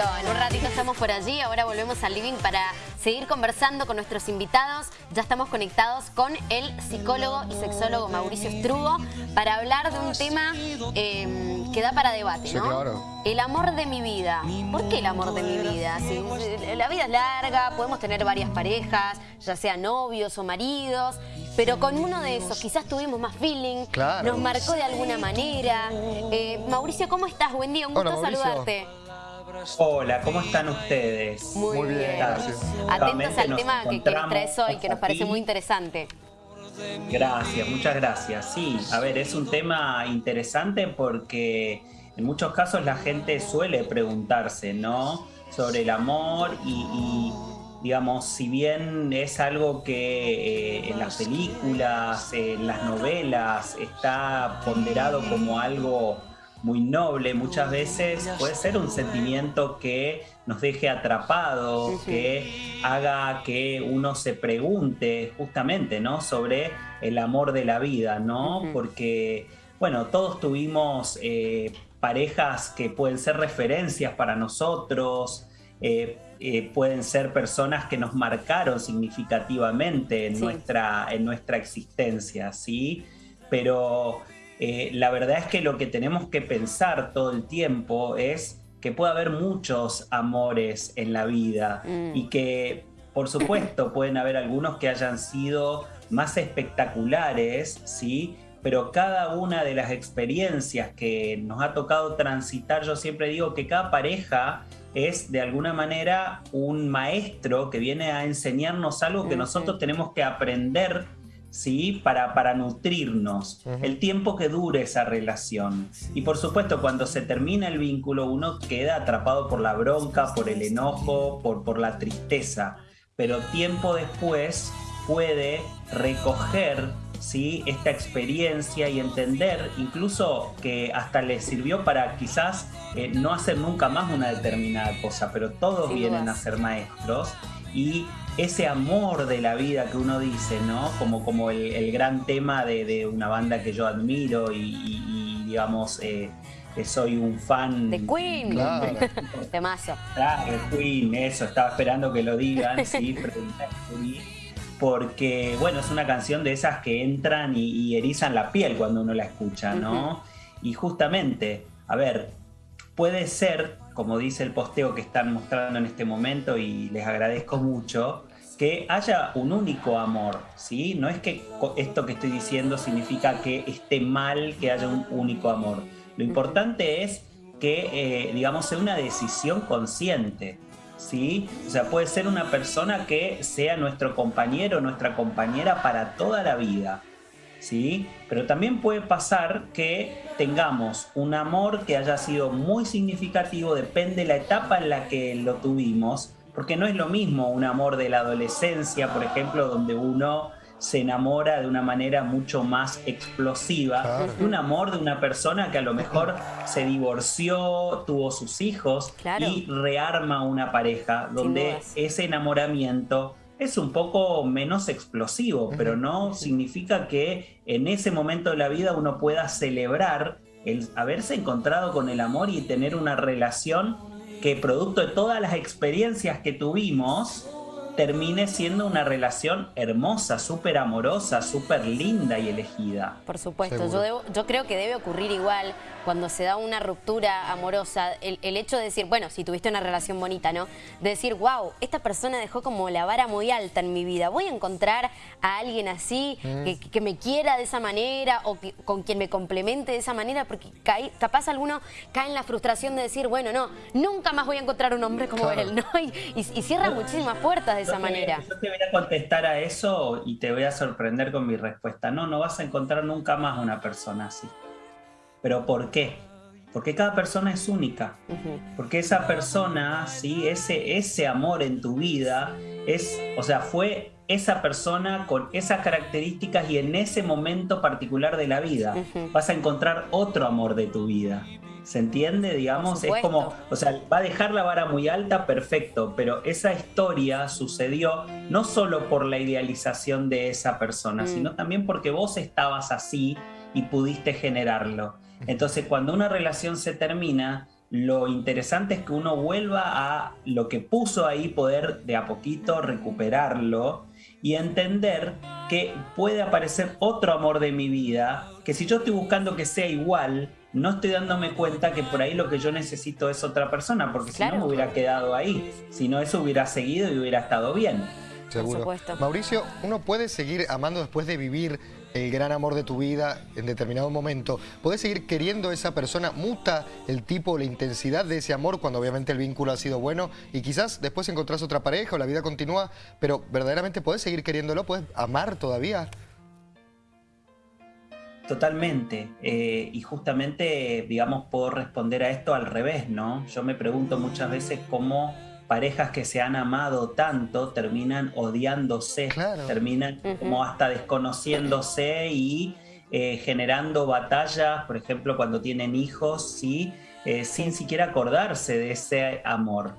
En un ratito estamos por allí, ahora volvemos al living para seguir conversando con nuestros invitados. Ya estamos conectados con el psicólogo y sexólogo Mauricio Strugo para hablar de un tema eh, que da para debate, ¿no? claro. El amor de mi vida. ¿Por qué el amor de mi vida? Si, la vida es larga, podemos tener varias parejas, ya sean novios o maridos, pero con uno de esos quizás tuvimos más feeling, Claro. nos marcó de alguna manera. Eh, Mauricio, ¿cómo estás? Buen día, un gusto Hola, saludarte. Hola, ¿cómo están ustedes? Muy, Muy bien, gracias. Atentos al tema que, que nos encontramos traes hoy, que nos parece aquí. muy interesante. Gracias, muchas gracias. Sí, a ver, es un tema interesante porque en muchos casos la gente suele preguntarse, ¿no? Sobre el amor y, y, digamos, si bien es algo que eh, en las películas, en las novelas, está ponderado como algo muy noble, muchas veces puede ser un sentimiento que nos deje atrapados, Ujú. que haga que uno se pregunte justamente, ¿no? Sobre el amor de la vida, ¿no? Porque, bueno, todos tuvimos eh, parejas que pueden ser referencias para nosotros, eh, eh, pueden ser personas que nos marcaron significativamente en, Sí. nuestra, en nuestra existencia, ¿sí? Pero eh, la verdad es que lo que tenemos que pensar todo el tiempo es que puede haber muchos amores en la vida Mm. y que, por supuesto, pueden haber algunos que hayan sido más espectaculares, ¿sí? Pero cada una de las experiencias que nos ha tocado transitar, yo siempre digo que cada pareja es de alguna manera un maestro que viene a enseñarnos algo que Ujú. nosotros tenemos que aprender, ¿sí? Para, para nutrirnos, el tiempo que dure esa relación. Y por supuesto, cuando se termina el vínculo, uno queda atrapado por la bronca, por el enojo, por, por la tristeza. Pero tiempo después puede recoger ¿sí? esta experiencia y entender incluso que hasta le sirvió para quizás eh, no hacer nunca más una determinada cosa, pero todos Sin vienen dudas. a ser maestros y ese amor de la vida que uno dice, ¿no? Como, como el, el gran tema de, de una banda que yo admiro y, y- y, digamos, eh, que soy un fan. De Queen. Claro. Temazo. Ah, el Queen, eso, estaba esperando que lo digan, sí, porque, bueno, es una canción de esas que entran y, y erizan la piel cuando uno la escucha, ¿no? Y justamente, a ver, puede ser, como dice el posteo que están mostrando en este momento y les agradezco mucho, que haya un único amor, ¿sí? No es que esto que estoy diciendo significa que esté mal que haya un único amor. Lo importante es que, eh, digamos, sea una decisión consciente, ¿sí? O sea, puede ser una persona que sea nuestro compañero, nuestra compañera para toda la vida, ¿sí? Pero también puede pasar que tengamos un amor que haya sido muy significativo, depende de la etapa en la que lo tuvimos, porque no es lo mismo un amor de la adolescencia, por ejemplo, donde uno se enamora de una manera mucho más explosiva, Claro. que un amor de una persona que a lo mejor se divorció, tuvo sus hijos Claro. y rearma una pareja, donde ese enamoramiento es un poco menos explosivo, pero no significa que en ese momento de la vida uno pueda celebrar el haberse encontrado con el amor y tener una relación que producto de todas las experiencias que tuvimos termine siendo una relación hermosa, súper amorosa, súper linda y elegida. Por supuesto, yo, debo- yo creo que debe ocurrir igual cuando se da una ruptura amorosa, el, el hecho de decir, bueno, si tuviste una relación bonita, ¿no? De decir, wow, esta persona dejó como la vara muy alta en mi vida, voy a encontrar a alguien así, que, que me quiera de esa manera o que- con quien me complemente de esa manera, porque caí- capaz alguno cae en la frustración de decir, bueno, no, nunca más voy a encontrar un hombre como Claro. él, ¿no? Y, y- y cierra muchísimas puertas de esa Yo te- manera. Yo te voy a contestar a eso y te voy a sorprender con mi respuesta. No, no vas a encontrar nunca más una persona así. ¿Pero por qué? Porque cada persona es única. Porque esa persona, ¿sí? ese, ese amor en tu vida, es, o sea, fue esa persona con esas características y en ese momento particular de la vida. Vas a encontrar otro amor de tu vida. ¿Se entiende? Digamos, es como, o sea, va a dejar la vara muy alta, perfecto, pero esa historia sucedió no solo por la idealización de esa persona, Mm. sino también porque vos estabas así y pudiste generarlo. Entonces, cuando una relación se termina, lo interesante es que uno vuelva a lo que puso ahí, poder de a poquito recuperarlo y entender que puede aparecer otro amor de mi vida, que si yo estoy buscando que sea igual, no estoy dándome cuenta que por ahí lo que yo necesito es otra persona, porque si no me hubiera quedado ahí, si no eso hubiera seguido y hubiera estado bien. Seguro. Mauricio, ¿uno puede seguir amando después de vivir el gran amor de tu vida en determinado momento? ¿Puedes seguir queriendo a esa persona? ¿Muta el tipo, la intensidad de ese amor cuando obviamente el vínculo ha sido bueno? Y quizás después encontrás otra pareja o la vida continúa, pero verdaderamente puedes seguir queriéndolo, puedes amar todavía. Totalmente. Eh, y justamente, digamos, puedo responder a esto al revés, ¿no? Yo me pregunto muchas veces cómo parejas que se han amado tanto terminan odiándose, terminan como hasta desconociéndose y eh, generando batallas, por ejemplo, cuando tienen hijos, ¿sí? Eh, sin siquiera acordarse de ese amor.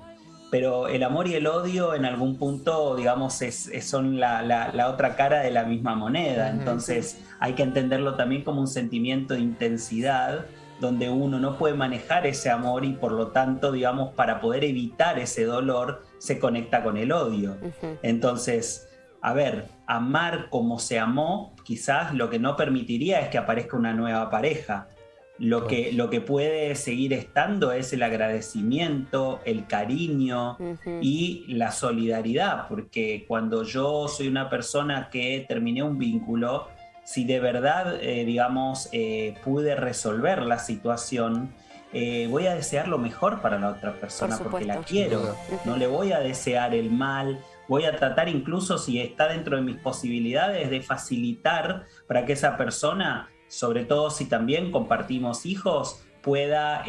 Pero el amor y el odio en algún punto, digamos, es, son la, otra cara de la misma moneda. Entonces hay que entenderlo también como un sentimiento de intensidad donde uno no puede manejar ese amor y por lo tanto, digamos, para poder evitar ese dolor, se conecta con el odio. Entonces, a ver, amar como se amó, quizás lo que no permitiría es que aparezca una nueva pareja. Lo que, lo que puede seguir estando es el agradecimiento, el cariño y la solidaridad, porque cuando yo soy una persona que terminé un vínculo, si de verdad, eh, digamos, eh, pude resolver la situación, eh, voy a desear lo mejor para la otra persona porque la quiero. No le voy a desear el mal. Voy a tratar incluso si está dentro de mis posibilidades de facilitar para que esa persona, sobre todo si también compartimos hijos, pueda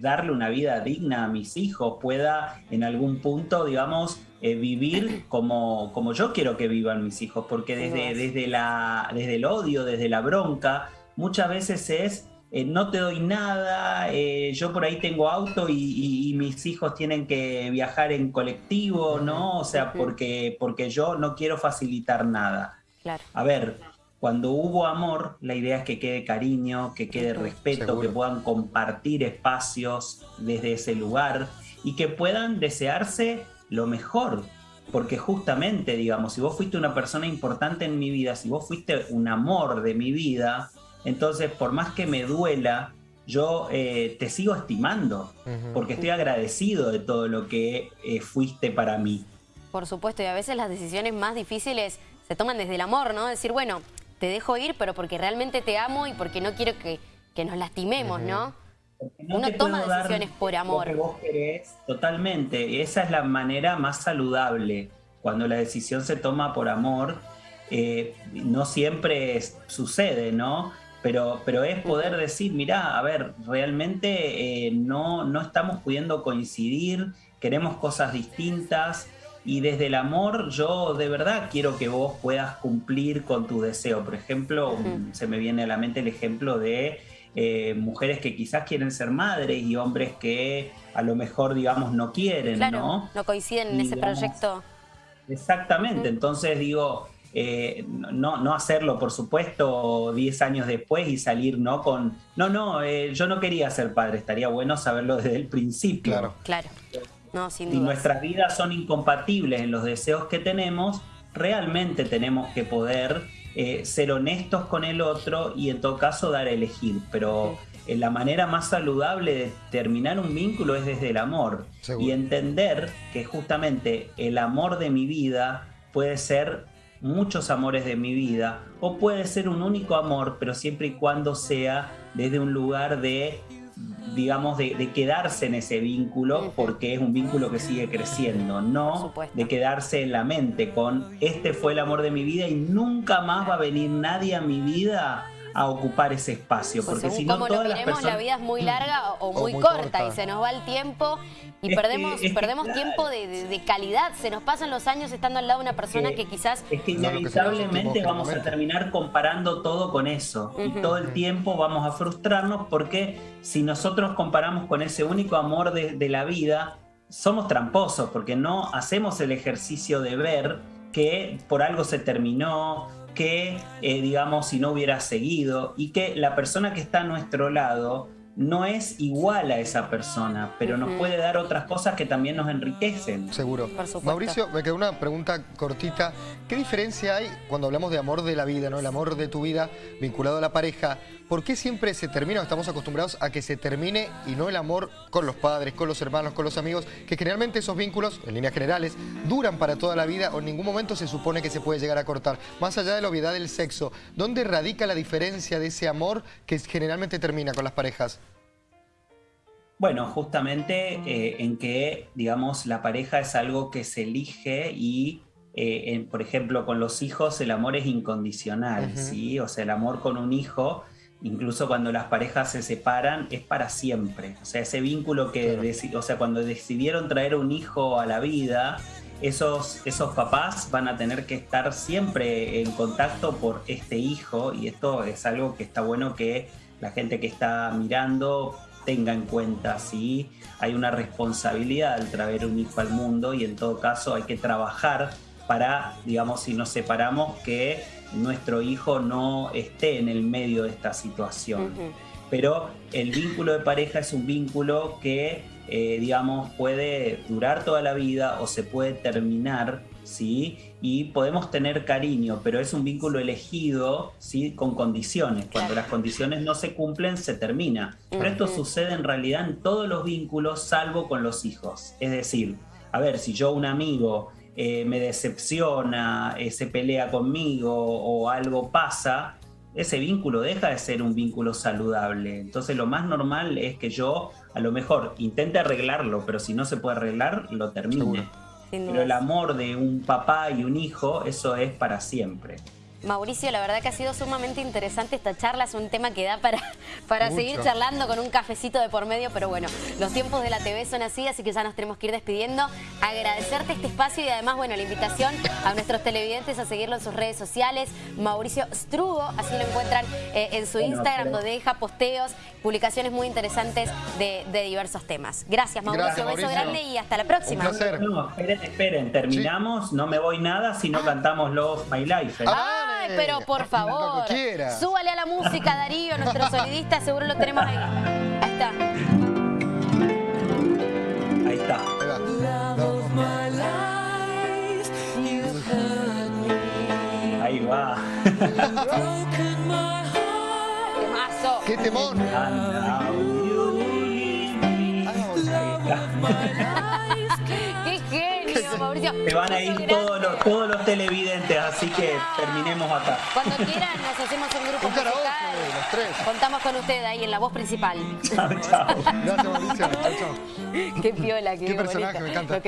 darle una vida digna a mis hijos, pueda en algún punto, digamos, eh, vivir como, como yo quiero que vivan mis hijos, porque desde, desde, la, desde el odio, desde la bronca, muchas veces es eh, no te doy nada, eh, yo por ahí tengo auto y, mis hijos tienen que viajar en colectivo, ¿no? O sea, porque, porque yo no quiero facilitar nada. A ver, cuando hubo amor, la idea es que quede cariño, que quede respeto, que puedan compartir espacios desde ese lugar y que puedan desearse lo mejor. Porque justamente, digamos, si vos fuiste una persona importante en mi vida, si vos fuiste un amor de mi vida, entonces por más que me duela, yo eh, te sigo estimando, porque estoy agradecido de todo lo que eh, fuiste para mí. Por supuesto, y a veces las decisiones más difíciles se toman desde el amor, ¿no? Decir, bueno, te dejo ir, pero porque realmente te amo y porque no quiero que, nos lastimemos, ¿no? Uno toma decisiones por amor. Lo que vos querés, totalmente. Esa es la manera más saludable. Cuando la decisión se toma por amor, eh, no siempre sucede, ¿no? Pero, pero es poder decir, mira, a ver, realmente eh, no, no estamos pudiendo coincidir, queremos cosas distintas y desde el amor yo de verdad quiero que vos puedas cumplir con tu deseo. Por ejemplo, se me viene a la mente el ejemplo de eh, mujeres que quizás quieren ser madres y hombres que a lo mejor, digamos, no quieren, ¿no? No coinciden en ese proyecto. Exactamente, entonces digo, eh, no, no hacerlo, por supuesto, 10 años después y salir, ¿no? Con, no, no, eh, yo no quería ser padre, estaría bueno saberlo desde el principio. Claro. Claro. No, sin si nuestras vidas son incompatibles en los deseos que tenemos, realmente tenemos que poder eh, ser honestos con el otro y en todo caso dar a elegir. Pero eh, la manera más saludable de terminar un vínculo es desde el amor. Y entender que justamente el amor de mi vida puede ser muchos amores de mi vida o puede ser un único amor, pero siempre y cuando sea desde un lugar de digamos, de, quedarse en ese vínculo porque es un vínculo que sigue creciendo, no de quedarse en la mente con este fue el amor de mi vida y nunca más va a venir nadie a mi vida a ocupar ese espacio. Pues porque si no, todas lo miremos, la vida es muy larga o muy, corta, y se nos va el tiempo y perdemos, perdemos tiempo de, calidad. Se nos pasan los años estando al lado de una persona que, quizás... Es que inevitablemente vamos a terminar comparando todo con eso. Y todo el tiempo vamos a frustrarnos porque si nosotros comparamos con ese único amor de, de la vida, somos tramposos porque no hacemos el ejercicio de ver que por algo se terminó, que, eh, digamos, si no hubiera seguido y que la persona que está a nuestro lado no es igual a esa persona, pero nos puede dar otras cosas que también nos enriquecen. Seguro. Mauricio, me quedó una pregunta cortita. ¿Qué diferencia hay cuando hablamos de amor de la vida, ¿no? el amor de tu vida vinculado a la pareja? ¿Por qué siempre se termina o estamos acostumbrados a que se termine y no el amor con los padres, con los hermanos, con los amigos? Que generalmente esos vínculos, en líneas generales, duran para toda la vida o en ningún momento se supone que se puede llegar a cortar. Más allá de la obviedad del sexo, ¿dónde radica la diferencia de ese amor que generalmente termina con las parejas? Bueno, justamente eh, en que, digamos, la pareja es algo que se elige y, eh, por ejemplo, con los hijos el amor es incondicional, ¿sí? O sea, el amor con un hijo, incluso cuando las parejas se separan, es para siempre. O sea, ese vínculo que, o sea, cuando decidieron traer un hijo a la vida, esos, esos papás van a tener que estar siempre en contacto por este hijo y esto es algo que está bueno que la gente que está mirando tenga en cuenta si hay una responsabilidad al traer un hijo al mundo y en todo caso hay que trabajar para, digamos, si nos separamos, que nuestro hijo no esté en el medio de esta situación. Pero el vínculo de pareja es un vínculo que, eh, digamos, puede durar toda la vida o se puede terminar ¿sí? Y podemos tener cariño, pero es un vínculo elegido, ¿sí? Con condiciones. Cuando las condiciones no se cumplen, se termina. Pero esto sucede en realidad en todos los vínculos, salvo con los hijos. Es decir, a ver, si yo un amigo eh, me decepciona, eh, se pelea conmigo o algo pasa, ese vínculo deja de ser un vínculo saludable. Entonces lo más normal es que yo a lo mejor intente arreglarlo, pero si no se puede arreglar, lo termine. Pero el amor de un papá y un hijo, eso es para siempre. Mauricio, la verdad que ha sido sumamente interesante esta charla, es un tema que da para, para seguir charlando con un cafecito de por medio, pero bueno, los tiempos de la TV son así, así que ya nos tenemos que ir despidiendo. Agradecerte este espacio y además, bueno, la invitación a nuestros televidentes a seguirlo en sus redes sociales. Mauricio Strugo, así lo encuentran eh, en su Instagram, donde deja posteos, publicaciones muy interesantes de, diversos temas. Gracias, Mauricio, un beso grande y hasta la próxima. No, esperen, esperen, terminamos, no me voy nada si no ah. cantamos Love My Life. ¿eh? Ah, pero por favor. Súbale a la música, Darío, nuestro sonidista, seguro lo tenemos ahí. Ahí está. Ahí está. Ahí va. ¡Qué temón! Mauricio. Se van a ir todos los, todos los televidentes, así que terminemos acá. Cuando quieran nos hacemos un grupo un musical. los tres. Contamos con usted ahí en la voz principal. Chao, chao. Gracias, Mauricio. Chao, chao. Qué piola, qué, qué personaje, me encanta.